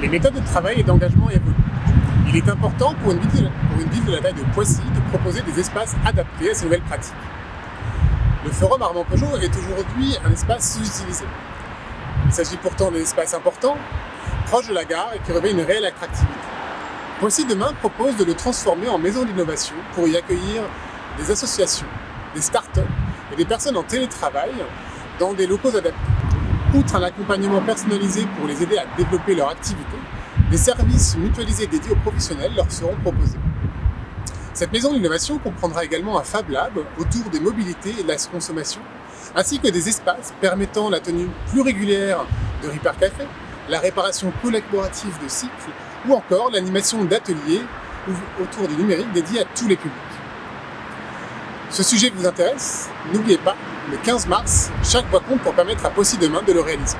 Les méthodes de travail et d'engagement évoluent. Il est important pour une, ville, de la taille de Poissy de proposer des espaces adaptés à ces nouvelles pratiques. Le Forum Armand Peugeot est aujourd'hui un espace sous-utilisé. Il s'agit pourtant d'un espace important, proche de la gare et qui revêt une réelle attractivité. Poissy Demain propose de le transformer en maison d'innovation pour y accueillir des associations, des start-up et des personnes en télétravail dans des locaux adaptés. Outre un accompagnement personnalisé pour les aider à développer leur activité, des services mutualisés dédiés aux professionnels leur seront proposés. Cette maison d'innovation comprendra également un Fab Lab autour des mobilités et de la consommation, ainsi que des espaces permettant la tenue plus régulière de Repair Café, la réparation collaborative de cycles ou encore l'animation d'ateliers autour du numérique dédiés à tous les publics. Ce sujet vous intéresse? N'oubliez pas, le 15 mars, chaque voix compte pour permettre à Possi demain de le réaliser.